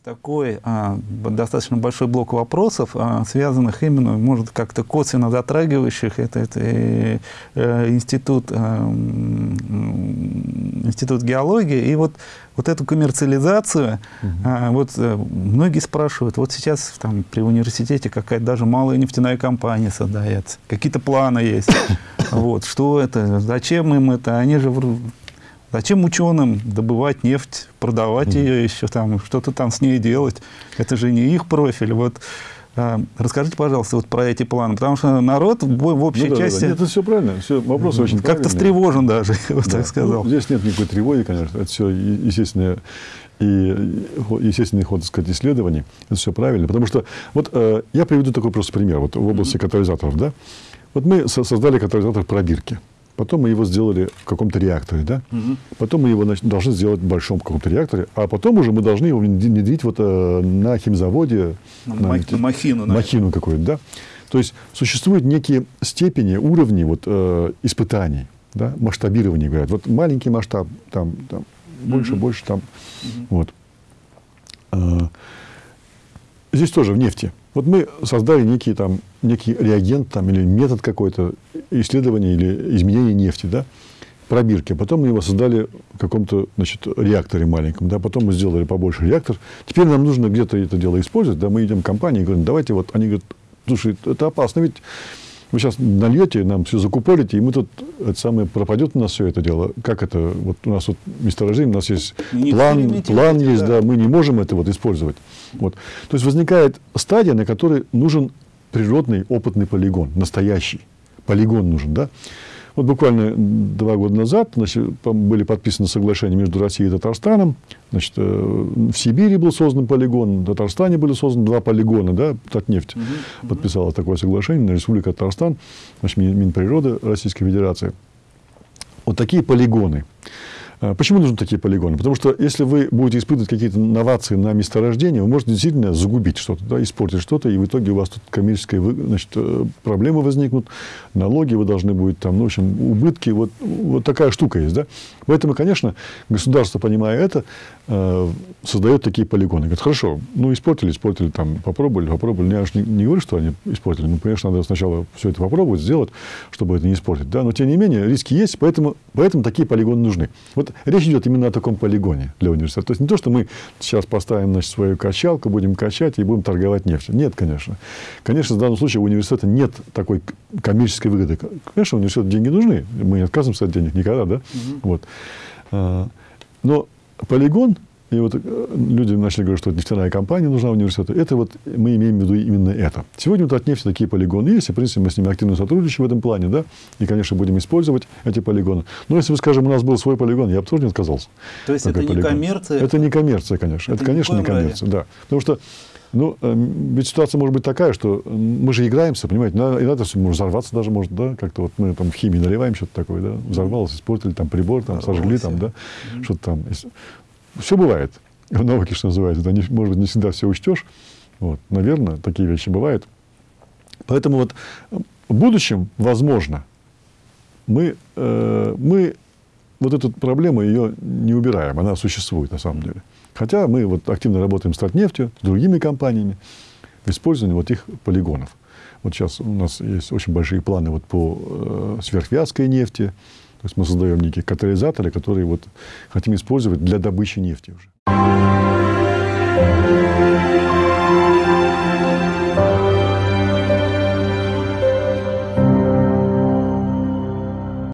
есть такой а, достаточно большой блок вопросов, а, связанных именно, может, как-то косвенно затрагивающих это, это э, э, институт, э, институт геологии. И вот, вот эту коммерциализацию, угу. а, вот э, многие спрашивают, вот сейчас там при университете какая-то даже малая нефтяная компания создается, какие-то планы есть. Вот, что это, зачем им это, они же Зачем ученым добывать нефть, продавать mm. ее еще, там, что-то там с ней делать? Это же не их профиль. Вот, а, расскажите, пожалуйста, вот про эти планы, потому что народ в, в общей ну, да, части... Да, да. Нет, это все правильно, все, вопрос очень Как-то встревожен даже, я вот да. так сказал. Ну, здесь нет никакой тревоги, конечно, это все естественное и естественный ход, так сказать, исследований. Это все правильно. Потому что, вот э, я приведу такой просто пример. Вот в области катализаторов, да. Вот мы создали катализатор пробирки. Потом мы его сделали в каком-то реакторе, да? Угу. Потом мы его значит, должны сделать в большом каком-то реакторе, а потом уже мы должны его внедрить вот э, на химзаводе. На, на, на махину. На махину какую-то, да? То есть существуют некие степени, уровни вот, э, испытаний, да? масштабирования, говорят. Вот маленький масштаб, там, там больше, угу. больше, там. Угу. Вот. Э, здесь тоже в нефти. Вот мы создали некий, там, некий реагент там, или метод какой-то исследования или изменения нефти, да, пробирки. Потом мы его создали в каком-то значит, реакторе маленьком. Да, потом мы сделали побольше реактор. Теперь нам нужно где-то это дело использовать. Да, мы идем в компанию и говорим, давайте вот. Они говорят, слушай, это опасно, ведь вы сейчас нальете, нам все закупорите, и мы тут, это самое, пропадет у нас все это дело. Как это? Вот у нас вот месторождение, у нас есть не план, план есть, да. да, мы не можем это вот использовать. Вот. То есть возникает стадия, на которой нужен природный опытный полигон, настоящий полигон нужен, да. Вот буквально два года назад значит, были подписаны соглашения между Россией и Татарстаном. Значит, э, в Сибири был создан полигон, в Татарстане были созданы два полигона, да, Татнефть угу, подписала такое соглашение на Республика Татарстан, значит, Минприроды Российской Федерации. Вот такие полигоны. А, почему нужны такие полигоны? Потому что если вы будете испытывать какие-то новации на месторождении, вы можете действительно загубить что-то, да, испортить что-то, и в итоге у вас тут коммерческие значит, э, проблемы возникнут, налоги вы должны будете, там, ну, в общем, убытки. Вот, вот такая штука есть. Да? Поэтому, конечно, государство, понимая это, э, создает такие полигоны. Говорит, хорошо, ну, испортили, испортили, там, попробовали, попробовали. Я же не, не говорю, что они испортили. Ну, конечно, надо сначала все это попробовать, сделать, чтобы это не испортить. Да? Но, тем не менее, риски есть, поэтому, поэтому такие полигоны нужны. Вот речь идет именно о таком полигоне для университета. То есть не то, что мы сейчас поставим значит, свою качалку, будем качать и будем торговать нефтью. Нет, конечно. Конечно, в данном случае у университета нет такой коммерческой выгоды. Конечно, университету деньги нужны. Мы не отказываемся от денег никогда, да? Угу. Вот. А, но полигон и вот э, люди начали говорить, что нефтяная компания нужна университету. Это вот мы имеем в виду именно это. Сегодня вот от нефти такие полигоны есть, и, в принципе, мы с ними активно сотрудничаем в этом плане, да, и, конечно, будем использовать эти полигоны. Но если, скажем, у нас был свой полигон, я бы тоже не отказался. То есть это полигон. не коммерция? Это не коммерция, конечно. Это, это конечно, не коммерция, да. Потому что ну, э, ведь ситуация может быть такая, что мы же играемся, понимаете, иногда все может взорваться даже может, да, как-то вот мы там в химии наливаем что-то такое, да, взорвалось, испортили там прибор, там сожгли там, да, что-то там. Все бывает в науке, что называется. Да, не, может быть, не всегда все учтешь. Вот. Наверное, такие вещи бывают. Поэтому вот в будущем, возможно, мы, э, мы вот эту проблему ее не убираем, она существует на самом деле. Хотя мы вот активно работаем с Татнефтью, с другими компаниями в использовании вот их полигонов. Вот сейчас у нас есть очень большие планы вот по э, сверхвязкой нефти, то есть мы создаем некие катализаторы, которые вот хотим использовать для добычи нефти уже.